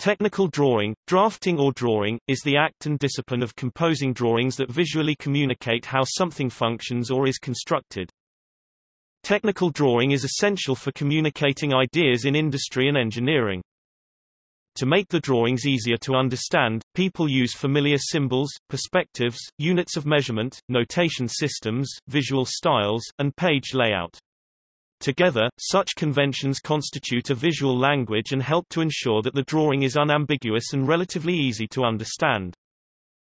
Technical drawing, drafting or drawing, is the act and discipline of composing drawings that visually communicate how something functions or is constructed. Technical drawing is essential for communicating ideas in industry and engineering. To make the drawings easier to understand, people use familiar symbols, perspectives, units of measurement, notation systems, visual styles, and page layout. Together, such conventions constitute a visual language and help to ensure that the drawing is unambiguous and relatively easy to understand.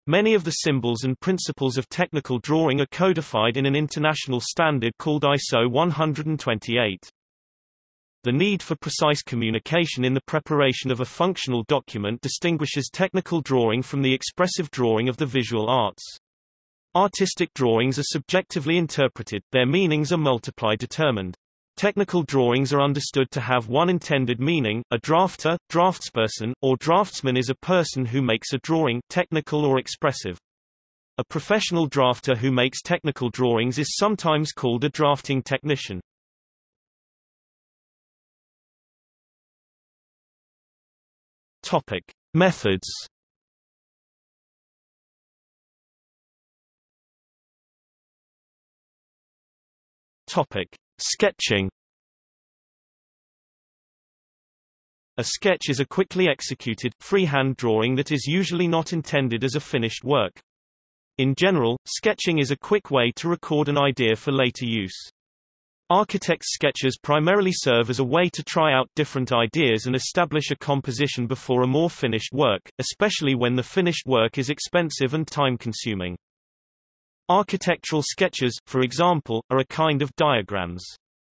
Many of the symbols and principles of technical drawing are codified in an international standard called ISO 128. The need for precise communication in the preparation of a functional document distinguishes technical drawing from the expressive drawing of the visual arts. Artistic drawings are subjectively interpreted, their meanings are multiply determined. Technical drawings are understood to have one intended meaning, a drafter, draftsperson, or draftsman is a person who makes a drawing technical or expressive. A professional drafter who makes technical drawings is sometimes called a drafting technician. Topic. Methods Topic. Sketching A sketch is a quickly executed, freehand drawing that is usually not intended as a finished work. In general, sketching is a quick way to record an idea for later use. Architects' sketches primarily serve as a way to try out different ideas and establish a composition before a more finished work, especially when the finished work is expensive and time-consuming. Architectural sketches, for example, are a kind of diagrams.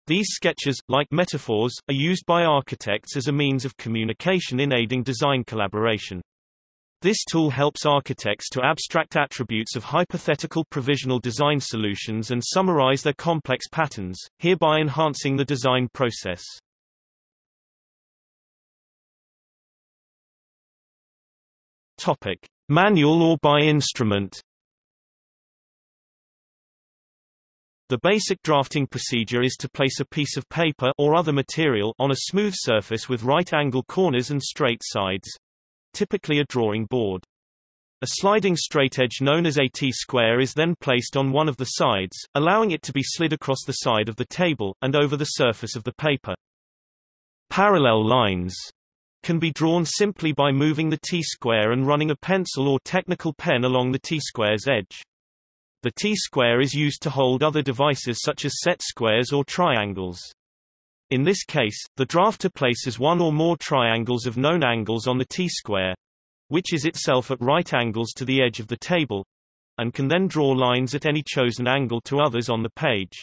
These sketches, like metaphors, are used by architects as a means of communication in aiding design collaboration. This tool helps architects to abstract attributes of hypothetical provisional design solutions and summarize their complex patterns, hereby enhancing the design process. Topic: Manual or by instrument The basic drafting procedure is to place a piece of paper or other material on a smooth surface with right-angle corners and straight sides. Typically a drawing board. A sliding straight edge known as a T-square is then placed on one of the sides, allowing it to be slid across the side of the table, and over the surface of the paper. Parallel lines can be drawn simply by moving the T-square and running a pencil or technical pen along the T-square's edge. The T-square is used to hold other devices such as set squares or triangles. In this case, the drafter places one or more triangles of known angles on the T-square, which is itself at right angles to the edge of the table, and can then draw lines at any chosen angle to others on the page.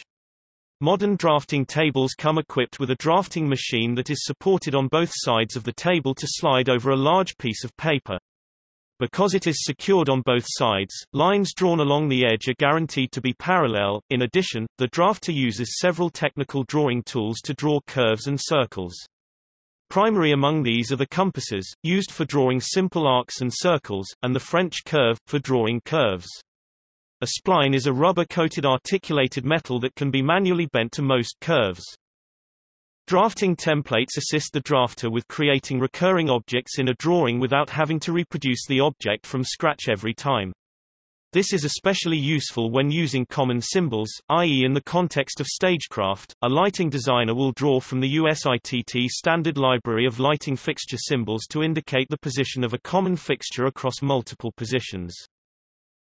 Modern drafting tables come equipped with a drafting machine that is supported on both sides of the table to slide over a large piece of paper. Because it is secured on both sides, lines drawn along the edge are guaranteed to be parallel. In addition, the drafter uses several technical drawing tools to draw curves and circles. Primary among these are the compasses, used for drawing simple arcs and circles, and the French curve, for drawing curves. A spline is a rubber-coated articulated metal that can be manually bent to most curves. Drafting templates assist the drafter with creating recurring objects in a drawing without having to reproduce the object from scratch every time. This is especially useful when using common symbols, i.e. in the context of stagecraft, a lighting designer will draw from the USITT standard library of lighting fixture symbols to indicate the position of a common fixture across multiple positions.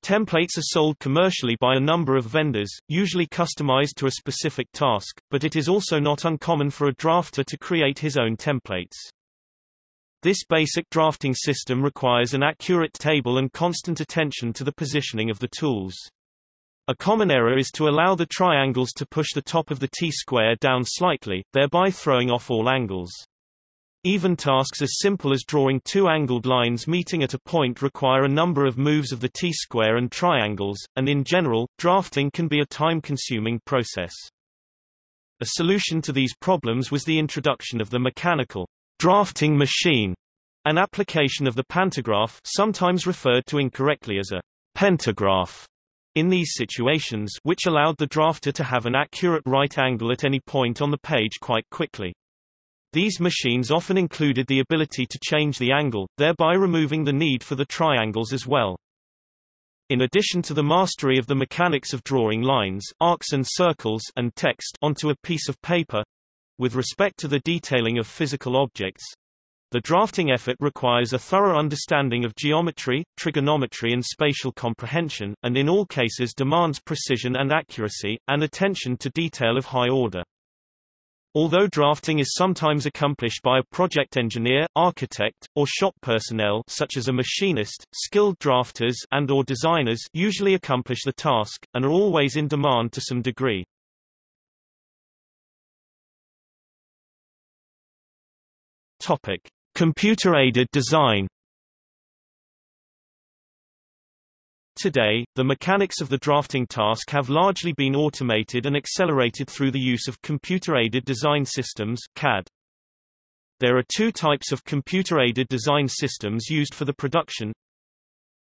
Templates are sold commercially by a number of vendors, usually customized to a specific task, but it is also not uncommon for a drafter to create his own templates. This basic drafting system requires an accurate table and constant attention to the positioning of the tools. A common error is to allow the triangles to push the top of the T-square down slightly, thereby throwing off all angles. Even tasks as simple as drawing two angled lines meeting at a point require a number of moves of the T-square and triangles, and in general, drafting can be a time-consuming process. A solution to these problems was the introduction of the mechanical drafting machine, an application of the pantograph sometimes referred to incorrectly as a pentagraph in these situations which allowed the drafter to have an accurate right angle at any point on the page quite quickly. These machines often included the ability to change the angle, thereby removing the need for the triangles as well. In addition to the mastery of the mechanics of drawing lines, arcs and circles and text onto a piece of paper, with respect to the detailing of physical objects, the drafting effort requires a thorough understanding of geometry, trigonometry and spatial comprehension, and in all cases demands precision and accuracy, and attention to detail of high order. Although drafting is sometimes accomplished by a project engineer, architect, or shop personnel such as a machinist, skilled drafters and or designers usually accomplish the task, and are always in demand to some degree. Topic. Computer-aided design Today, the mechanics of the drafting task have largely been automated and accelerated through the use of computer-aided design systems CAD. There are two types of computer-aided design systems used for the production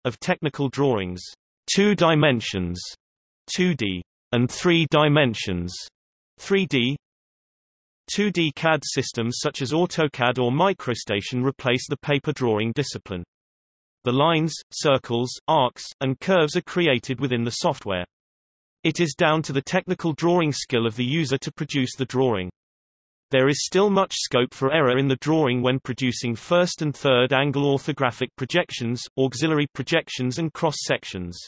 of technical drawings, two dimensions, 2D, and three dimensions, 3D. 2D CAD systems such as AutoCAD or MicroStation replace the paper drawing discipline. The lines, circles, arcs, and curves are created within the software. It is down to the technical drawing skill of the user to produce the drawing. There is still much scope for error in the drawing when producing first and third angle orthographic projections, auxiliary projections and cross-sections.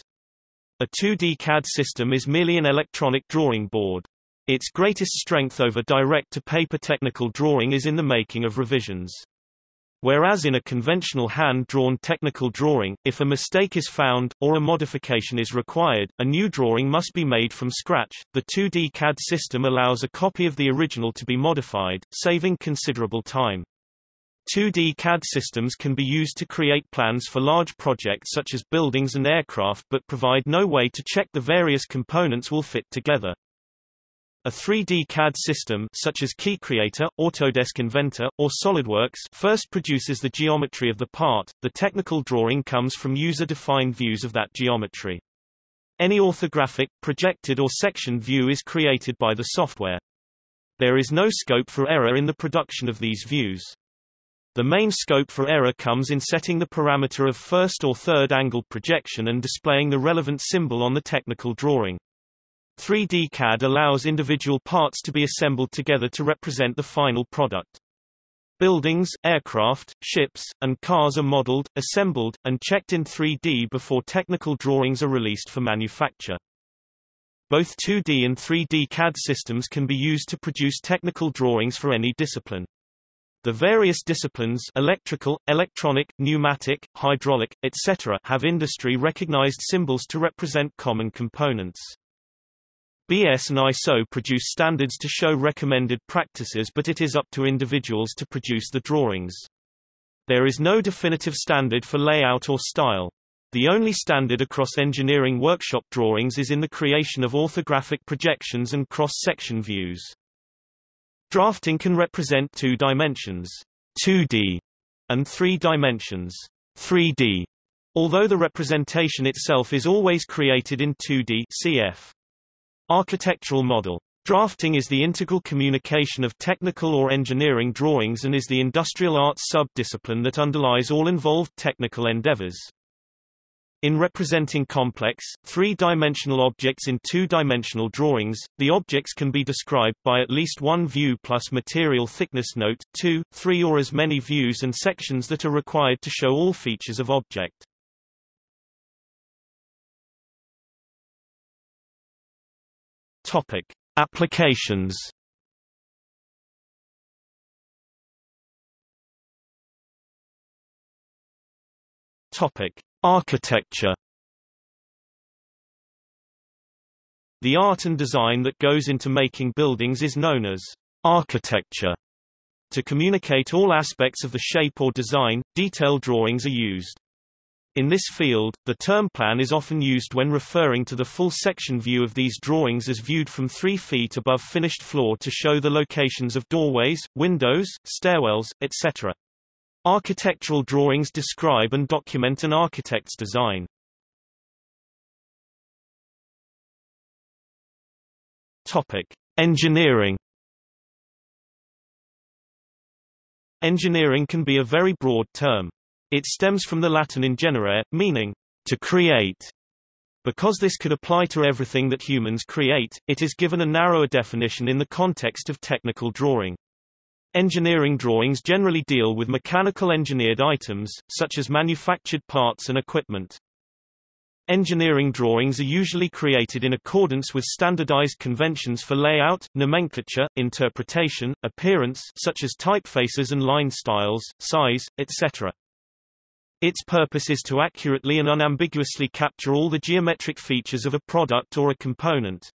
A 2D CAD system is merely an electronic drawing board. Its greatest strength over direct-to-paper technical drawing is in the making of revisions. Whereas in a conventional hand-drawn technical drawing, if a mistake is found, or a modification is required, a new drawing must be made from scratch. The 2D CAD system allows a copy of the original to be modified, saving considerable time. 2D CAD systems can be used to create plans for large projects such as buildings and aircraft but provide no way to check the various components will fit together. A 3D CAD system such as KeyCreator, Autodesk Inventor, or SolidWorks first produces the geometry of the part, the technical drawing comes from user-defined views of that geometry. Any orthographic, projected or section view is created by the software. There is no scope for error in the production of these views. The main scope for error comes in setting the parameter of first or third angle projection and displaying the relevant symbol on the technical drawing. 3D CAD allows individual parts to be assembled together to represent the final product. Buildings, aircraft, ships, and cars are modeled, assembled, and checked in 3D before technical drawings are released for manufacture. Both 2D and 3D CAD systems can be used to produce technical drawings for any discipline. The various disciplines electrical, electronic, pneumatic, hydraulic, etc. have industry-recognized symbols to represent common components. BS and ISO produce standards to show recommended practices but it is up to individuals to produce the drawings. There is no definitive standard for layout or style. The only standard across engineering workshop drawings is in the creation of orthographic projections and cross-section views. Drafting can represent two dimensions, 2D, and three dimensions, 3D, although the representation itself is always created in 2D cf. Architectural model. Drafting is the integral communication of technical or engineering drawings and is the industrial arts sub-discipline that underlies all involved technical endeavors. In representing complex, three-dimensional objects in two-dimensional drawings, the objects can be described by at least one view plus material thickness note, two, three or as many views and sections that are required to show all features of object. Topic: Applications. Topic: Architecture. The art and design that goes into making buildings is known as architecture. To communicate all aspects of the shape or design, detailed drawings are used. In this field, the term plan is often used when referring to the full section view of these drawings as viewed from 3 feet above finished floor to show the locations of doorways, windows, stairwells, etc. Architectural drawings describe and document an architect's design. Topic: Engineering Engineering can be a very broad term. It stems from the Latin ingenerare, meaning to create. Because this could apply to everything that humans create, it is given a narrower definition in the context of technical drawing. Engineering drawings generally deal with mechanical engineered items, such as manufactured parts and equipment. Engineering drawings are usually created in accordance with standardized conventions for layout, nomenclature, interpretation, appearance such as typefaces and line styles, size, etc. Its purpose is to accurately and unambiguously capture all the geometric features of a product or a component.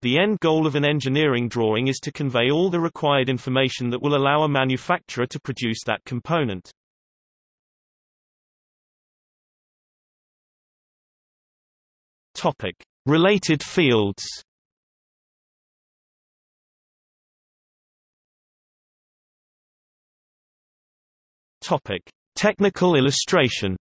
The end goal of an engineering drawing is to convey all the required information that will allow a manufacturer to produce that component. Topic: Related fields. Topic: Technical illustration.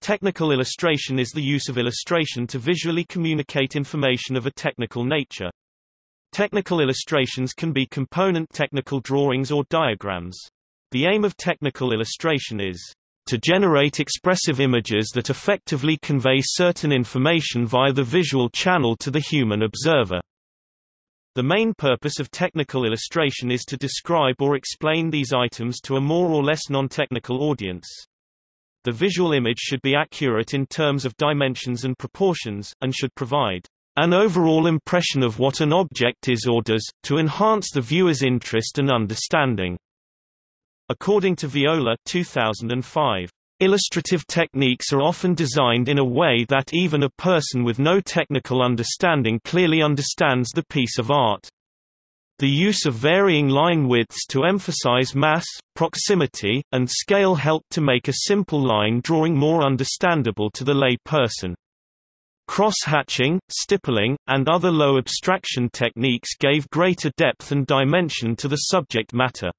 Technical illustration is the use of illustration to visually communicate information of a technical nature. Technical illustrations can be component technical drawings or diagrams. The aim of technical illustration is to generate expressive images that effectively convey certain information via the visual channel to the human observer. The main purpose of technical illustration is to describe or explain these items to a more or less non-technical audience. The visual image should be accurate in terms of dimensions and proportions, and should provide an overall impression of what an object is or does, to enhance the viewer's interest and understanding. According to Viola 2005, illustrative techniques are often designed in a way that even a person with no technical understanding clearly understands the piece of art. The use of varying line widths to emphasize mass, proximity, and scale helped to make a simple line drawing more understandable to the lay person. Cross-hatching, stippling, and other low abstraction techniques gave greater depth and dimension to the subject matter.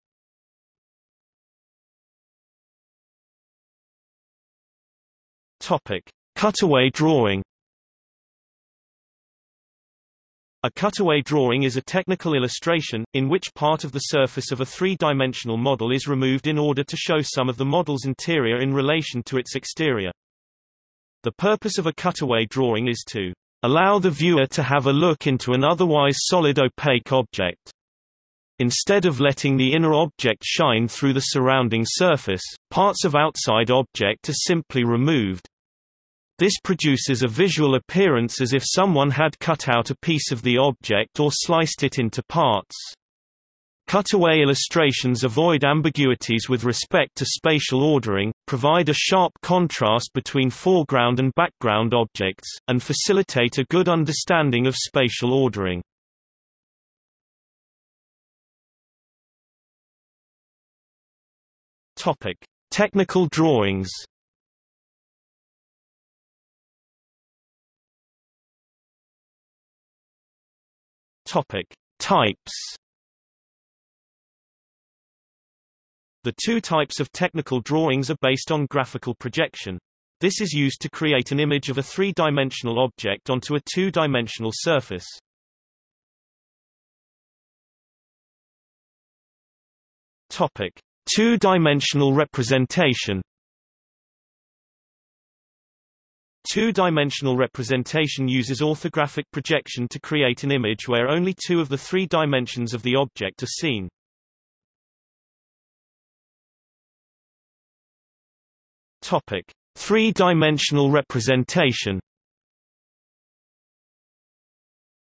Topic: Cutaway drawing. A cutaway drawing is a technical illustration, in which part of the surface of a three-dimensional model is removed in order to show some of the model's interior in relation to its exterior. The purpose of a cutaway drawing is to allow the viewer to have a look into an otherwise solid opaque object. Instead of letting the inner object shine through the surrounding surface, parts of outside object are simply removed, this produces a visual appearance as if someone had cut out a piece of the object or sliced it into parts. Cutaway illustrations avoid ambiguities with respect to spatial ordering, provide a sharp contrast between foreground and background objects, and facilitate a good understanding of spatial ordering. Topic: Technical drawings. Topic: Types. The two types of technical drawings are based on graphical projection. This is used to create an image of a three-dimensional object onto a two-dimensional surface. Topic: Two-dimensional representation. Two-dimensional representation uses orthographic projection to create an image where only two of the three dimensions of the object are seen. Topic: Three-dimensional representation.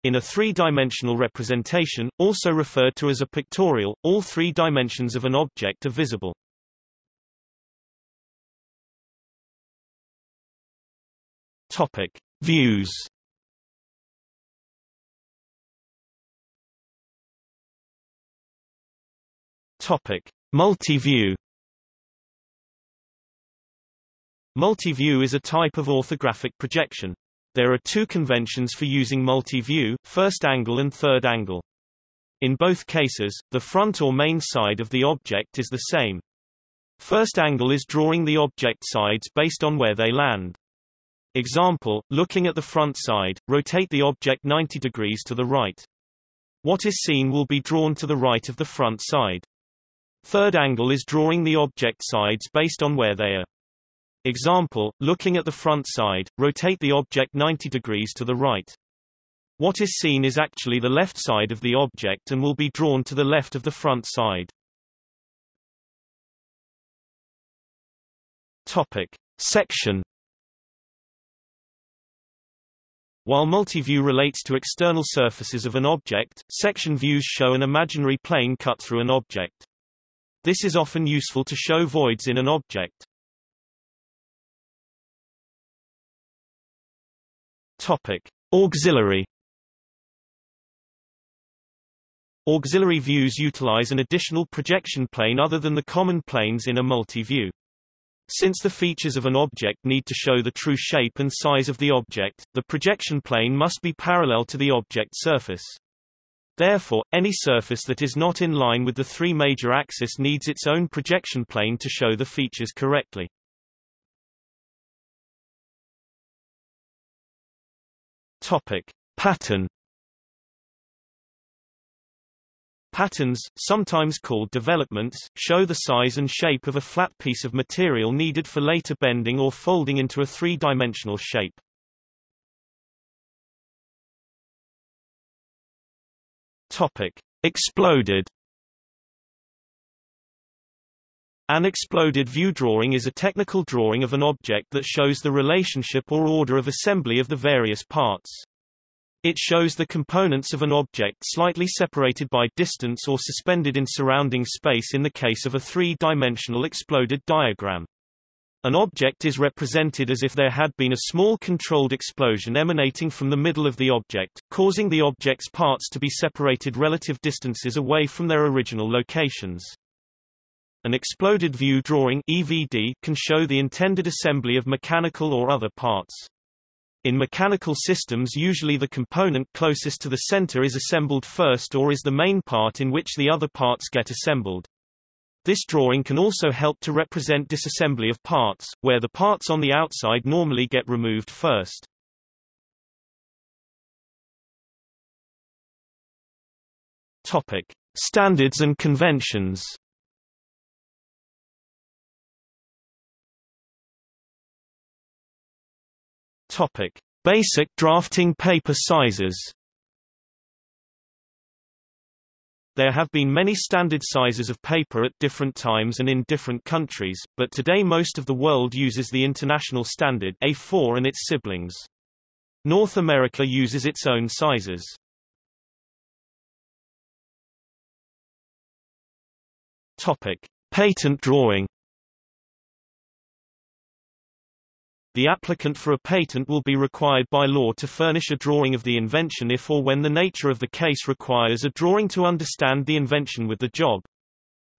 In a three-dimensional representation, also referred to as a pictorial, all three dimensions of an object are visible. Topic: Views. Topic: Multi-view. Multi-view is a type of orthographic projection. There are two conventions for using multi-view, first angle and third angle. In both cases, the front or main side of the object is the same. First angle is drawing the object sides based on where they land. Example, looking at the front side, rotate the object 90 degrees to the right. What is seen will be drawn to the right of the front side. Third angle is drawing the object sides based on where they are. Example, looking at the front side, rotate the object 90 degrees to the right. What is seen is actually the left side of the object and will be drawn to the left of the front side. Topic. Section While multi-view relates to external surfaces of an object, section views show an imaginary plane cut through an object. This is often useful to show voids in an object. Topic. Auxiliary Auxiliary views utilize an additional projection plane other than the common planes in a multi-view. Since the features of an object need to show the true shape and size of the object, the projection plane must be parallel to the object surface. Therefore, any surface that is not in line with the three major axes needs its own projection plane to show the features correctly. Topic: Pattern Patterns, sometimes called developments, show the size and shape of a flat piece of material needed for later bending or folding into a three-dimensional shape. Topic: Exploded. An exploded view drawing is a technical drawing of an object that shows the relationship or order of assembly of the various parts. It shows the components of an object slightly separated by distance or suspended in surrounding space in the case of a three-dimensional exploded diagram. An object is represented as if there had been a small controlled explosion emanating from the middle of the object, causing the object's parts to be separated relative distances away from their original locations. An exploded view drawing EVD can show the intended assembly of mechanical or other parts. In mechanical systems usually the component closest to the center is assembled first or is the main part in which the other parts get assembled. This drawing can also help to represent disassembly of parts, where the parts on the outside normally get removed first. Topic: Standards and conventions. Topic: Basic drafting paper sizes. There have been many standard sizes of paper at different times and in different countries, but today most of the world uses the international standard A4 and its siblings. North America uses its own sizes. Topic: Patent drawing. The applicant for a patent will be required by law to furnish a drawing of the invention if or when the nature of the case requires a drawing to understand the invention with the job.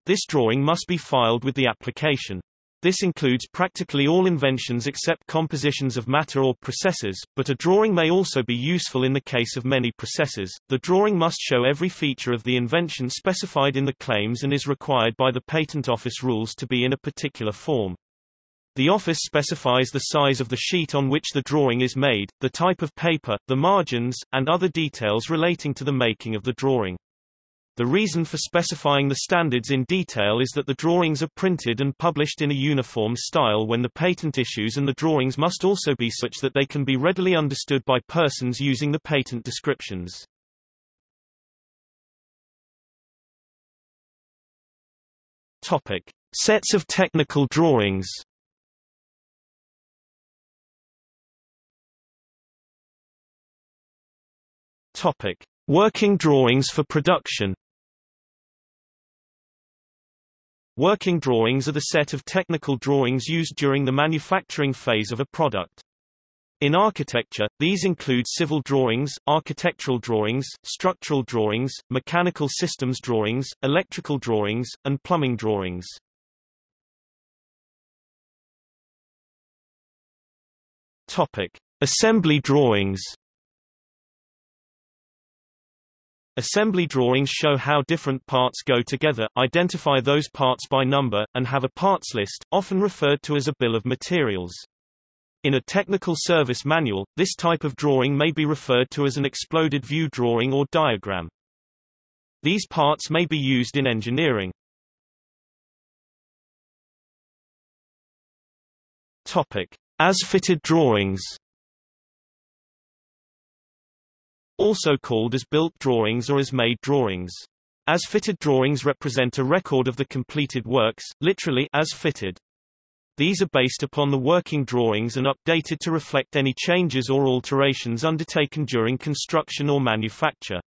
This drawing must be filed with the application. This includes practically all inventions except compositions of matter or processes, but a drawing may also be useful in the case of many processes. The drawing must show every feature of the invention specified in the claims and is required by the Patent Office rules to be in a particular form. The office specifies the size of the sheet on which the drawing is made, the type of paper, the margins, and other details relating to the making of the drawing. The reason for specifying the standards in detail is that the drawings are printed and published in a uniform style when the patent issues and the drawings must also be such that they can be readily understood by persons using the patent descriptions. Topic. Sets of technical drawings Topic: Working drawings for production. Working drawings are the set of technical drawings used during the manufacturing phase of a product. In architecture, these include civil drawings, architectural drawings, structural drawings, mechanical systems drawings, electrical drawings, and plumbing drawings. Topic: Assembly drawings. Assembly drawings show how different parts go together, identify those parts by number, and have a parts list, often referred to as a bill of materials. In a technical service manual, this type of drawing may be referred to as an exploded view drawing or diagram. These parts may be used in engineering. Topic: As-fitted drawings. Also called as built drawings or as made drawings. As-fitted drawings represent a record of the completed works, literally as fitted. These are based upon the working drawings and updated to reflect any changes or alterations undertaken during construction or manufacture.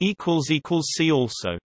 See also